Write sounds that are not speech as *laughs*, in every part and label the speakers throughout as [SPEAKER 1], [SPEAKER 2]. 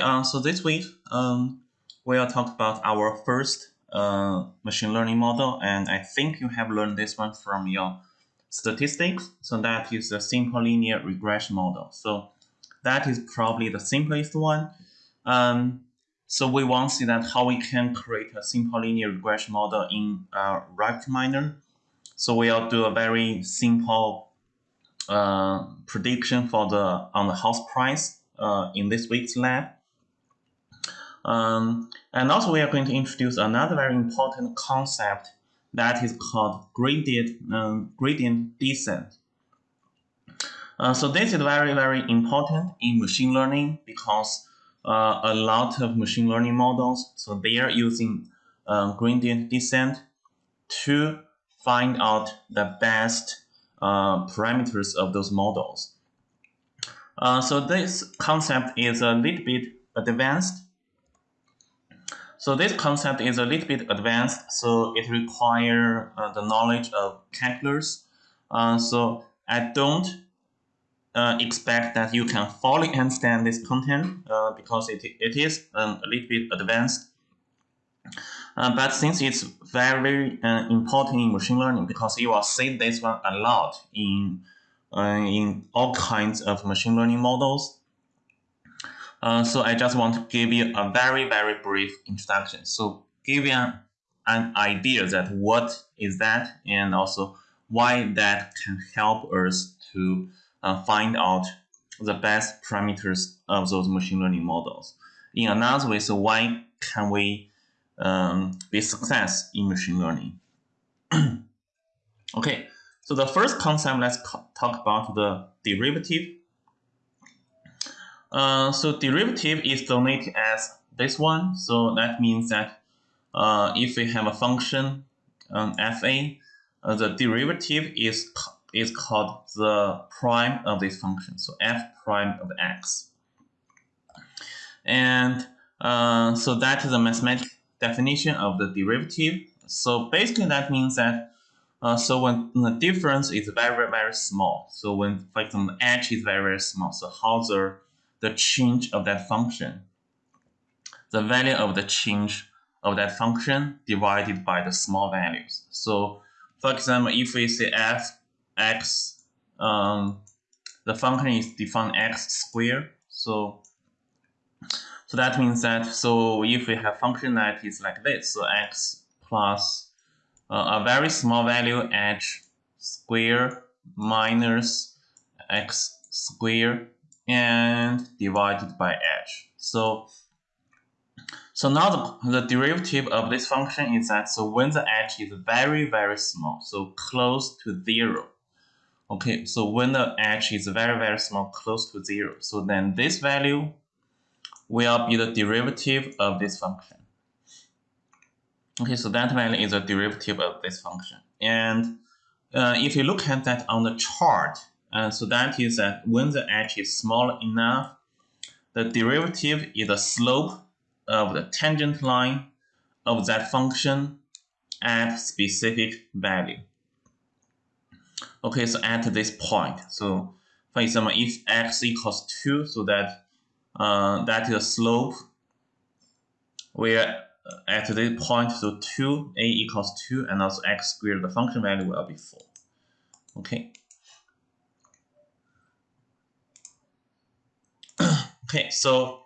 [SPEAKER 1] Uh, so this week, um, we'll talk about our first uh, machine learning model, and I think you have learned this one from your statistics. So that is a simple linear regression model. So that is probably the simplest one. Um, so we want to see that how we can create a simple linear regression model in uh, RapidMiner. So we'll do a very simple uh, prediction for the on the house price uh, in this week's lab. Um, and also we are going to introduce another very important concept that is called gradient, um, gradient descent. Uh, so this is very, very important in machine learning because uh, a lot of machine learning models, so they are using uh, gradient descent to find out the best uh, parameters of those models. Uh, so this concept is a little bit advanced so this concept is a little bit advanced, so it requires uh, the knowledge of calculus. Uh, so I don't uh, expect that you can fully understand this content uh, because it, it is um, a little bit advanced. Uh, but since it's very uh, important in machine learning because you will see this one a lot in, in all kinds of machine learning models, uh, so I just want to give you a very, very brief introduction. So give you an, an idea that what is that and also why that can help us to uh, find out the best parameters of those machine learning models. In another way, so why can we um, be success in machine learning? *clears throat* okay, so the first concept, let's talk about the derivative uh, so derivative is denoted as this one. So that means that uh, if we have a function um, fa, uh, the derivative is is called the prime of this function. So f prime of x. And uh, so that is a mathematical definition of the derivative. So basically that means that uh, so when the difference is very, very small, so when, for example, h is very, very small, so how the the change of that function. The value of the change of that function divided by the small values. So for example, if we say f x, um, the function is defined x squared. So so that means that so if we have function that is like this, so x plus uh, a very small value h square minus x square and divided by h. So, so now the, the derivative of this function is that so when the h is very, very small, so close to zero. Okay, so when the h is very, very small, close to zero, so then this value will be the derivative of this function. Okay, so that value is a derivative of this function. And uh, if you look at that on the chart, and so that is that when the h is small enough, the derivative is the slope of the tangent line of that function at specific value. Okay, so at this point, so for example, if x equals 2, so that uh, that is the slope where at this point, so 2, a equals 2, and also x squared, the function value will be 4. Okay. Okay, so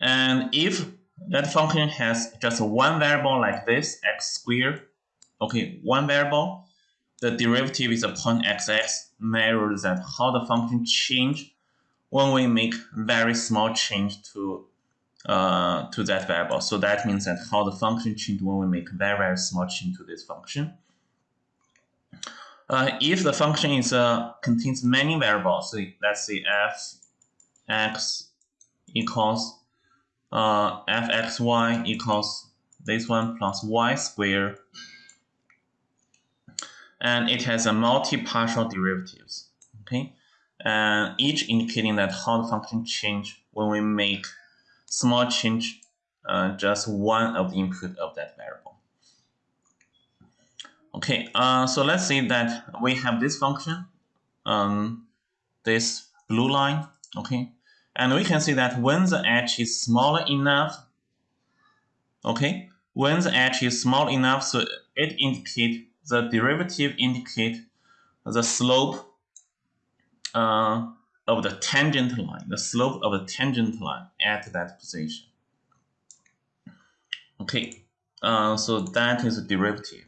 [SPEAKER 1] and if that function has just one variable like this, x squared, okay, one variable, the derivative is upon xx measures that how the function change when we make very small change to uh, to that variable. So that means that how the function change when we make very, very small change to this function. Uh, if the function is uh, contains many variables, so let's say f x equals uh, fxy equals this one plus y squared and it has a multi-partial derivatives okay? And each indicating that how the function change when we make small change uh, just one of the input of that variable. Okay uh, so let's say that we have this function um, this blue line okay And we can see that when the h is small enough, okay, when the h is small enough, so it indicate the derivative indicate the slope uh, of the tangent line, the slope of the tangent line at that position. Okay, uh, so that is a derivative.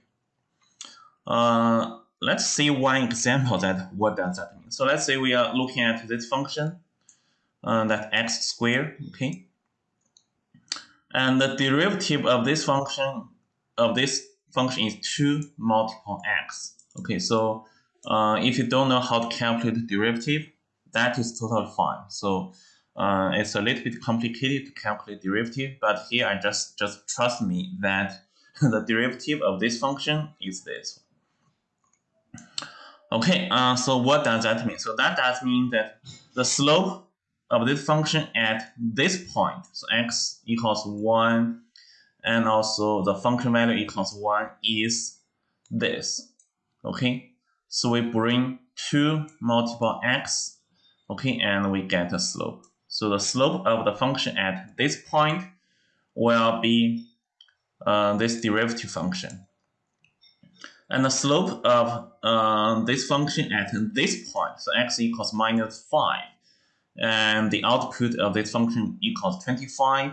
[SPEAKER 1] Uh, let's see one example that what does that mean. So let's say we are looking at this function, uh, that x squared, okay? And the derivative of this function, of this function is 2 multiple x. Okay, so uh, if you don't know how to calculate the derivative, that is totally fine. So uh, it's a little bit complicated to calculate derivative, but here I just, just trust me that *laughs* the derivative of this function is this. Okay, uh, so what does that mean? So that does mean that the slope of this function at this point, so x equals 1, and also the function value equals 1 is this. Okay, so we bring 2 multiple x, okay, and we get a slope. So the slope of the function at this point will be uh, this derivative function. And the slope of uh, this function at this point, so x equals minus 5, and the output of this function equals 25,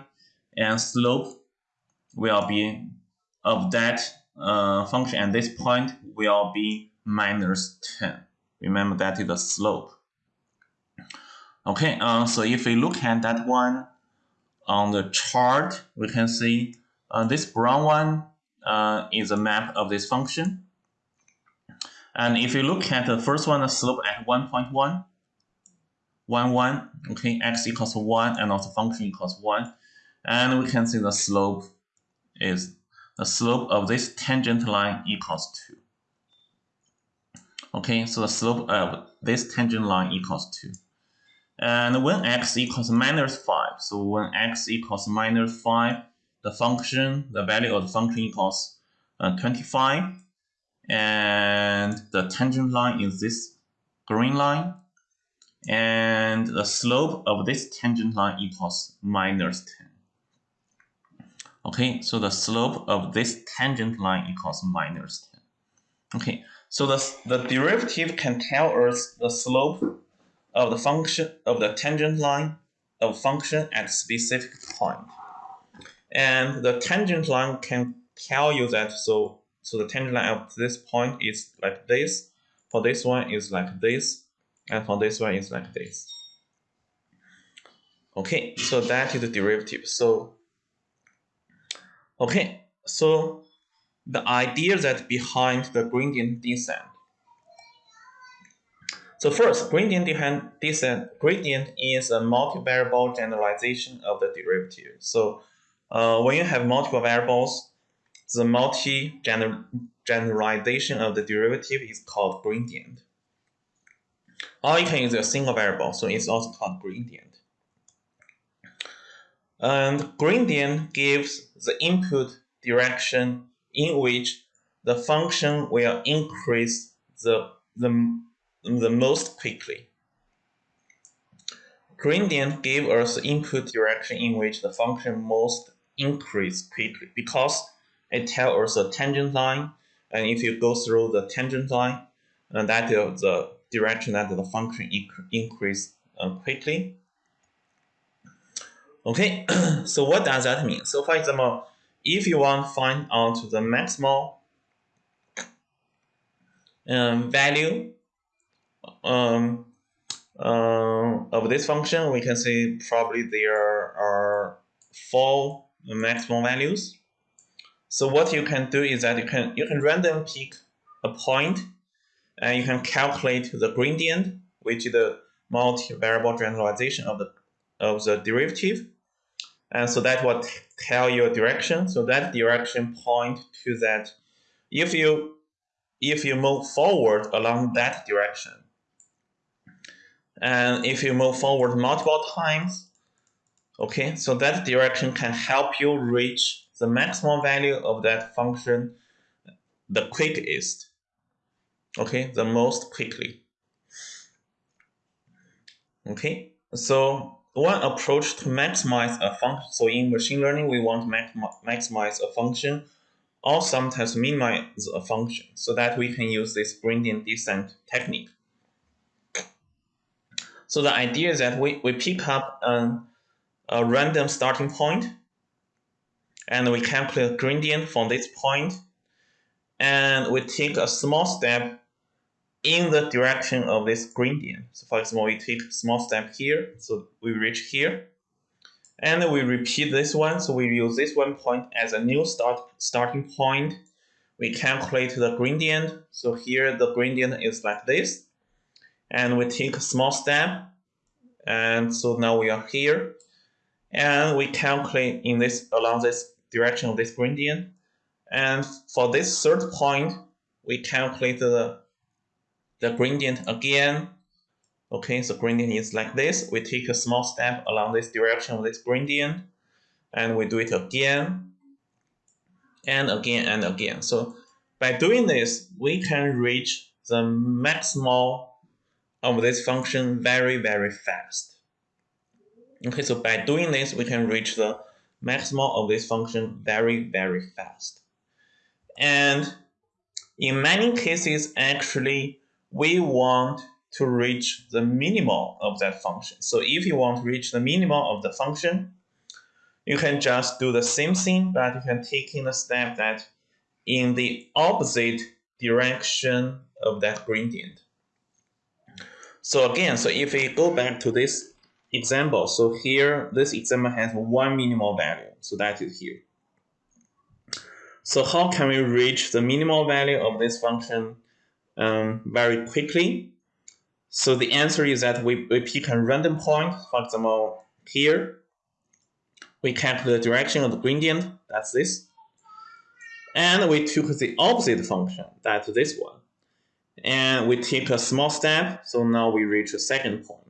[SPEAKER 1] and slope will be of that uh, function at this point will be minus 10. Remember that is the slope. Okay, uh, so if we look at that one on the chart, we can see uh, this brown one uh, is a map of this function. And if you look at the first one, the slope at 1.1, 1, 1, okay, x equals 1, and also function equals 1. And we can see the slope is the slope of this tangent line equals 2. Okay, so the slope of this tangent line equals 2. And when x equals minus 5, so when x equals minus 5, the function, the value of the function equals uh, 25. And the tangent line is this green line. And the slope of this tangent line equals minus 10. Okay, so the slope of this tangent line equals minus 10. Okay, so the, the derivative can tell us the slope of the function of the tangent line of function at specific point. And the tangent line can tell you that so so the tangent line of this point is like this, for this one is like this, and for this one is like this. Okay, so that is the derivative. So okay, so the idea that behind the gradient descent so first, gradient descent gradient is a multivariable generalization of the derivative. So uh, when you have multiple variables, the multi-generalization of the derivative is called gradient. Or you can use a single variable, so it's also called gradient. And gradient gives the input direction in which the function will increase the, the the most quickly. Gradient gave us input direction in which the function most increase quickly because it tells us a tangent line and if you go through the tangent line uh, that is the direction that the function inc increase uh, quickly. Okay, *clears throat* so what does that mean? So for example, if you want to find out the maximal um, value um, uh, of this function, we can say probably there are four maximum values. So what you can do is that you can you can randomly pick a point and you can calculate the gradient, which is the multi-variable generalization of the of the derivative. And so that will tell you a direction. So that direction point to that if you if you move forward along that direction, and if you move forward multiple times, okay, so that direction can help you reach the maximum value of that function the quickest, okay, the most quickly. Okay, so one approach to maximize a function. So in machine learning, we want to maximize a function or sometimes minimize a function so that we can use this gradient descent technique. So the idea is that we, we pick up an, a random starting point and we calculate a gradient from this point and we take a small step in the direction of this gradient. So for example, we take small step here, so we reach here. And we repeat this one, so we use this one point as a new start starting point. We calculate the gradient. So here the gradient is like this. And we take a small step. And so now we are here. And we calculate in this along this direction of this gradient. And for this third point, we calculate the, the gradient again. Okay, so gradient is like this. We take a small step along this direction of this gradient, and we do it again, and again, and again. So by doing this, we can reach the maximal of this function very, very fast. Okay, so by doing this, we can reach the maximal of this function very, very fast. And in many cases, actually, we want to reach the minimal of that function. So if you want to reach the minimal of the function, you can just do the same thing, but you can take in a step that in the opposite direction of that gradient. So again, so if we go back to this example, so here, this example has one minimal value, so that is here. So how can we reach the minimal value of this function um, very quickly? So the answer is that we, we pick a random point, for example, here. We calculate the direction of the gradient, that's this. And we took the opposite function, that's this one. And we take a small step, so now we reach a second point.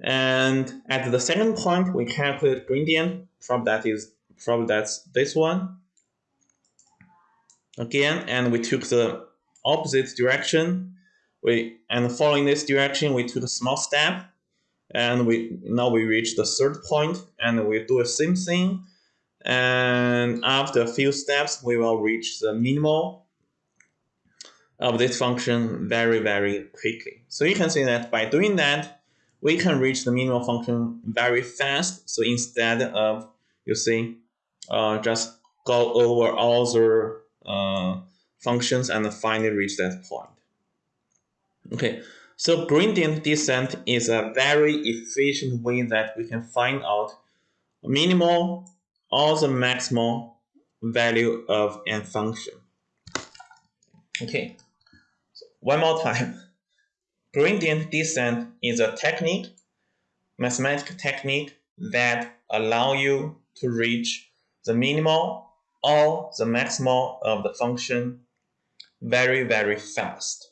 [SPEAKER 1] And at the second point, we calculate gradient, from that is from that's this one again and we took the opposite direction. We and following this direction we took a small step and we now we reach the third point and we do the same thing. And after a few steps we will reach the minimal of this function very very quickly. So you can see that by doing that we can reach the minimal function very fast. So instead of you see uh, just go over all the uh, functions and finally reach that point. Okay, so gradient descent is a very efficient way that we can find out minimal or the maximal value of a function. Okay, so one more time. *laughs* Gradient descent is a technique, mathematical technique that allow you to reach the minimal or the maximal of the function very, very fast.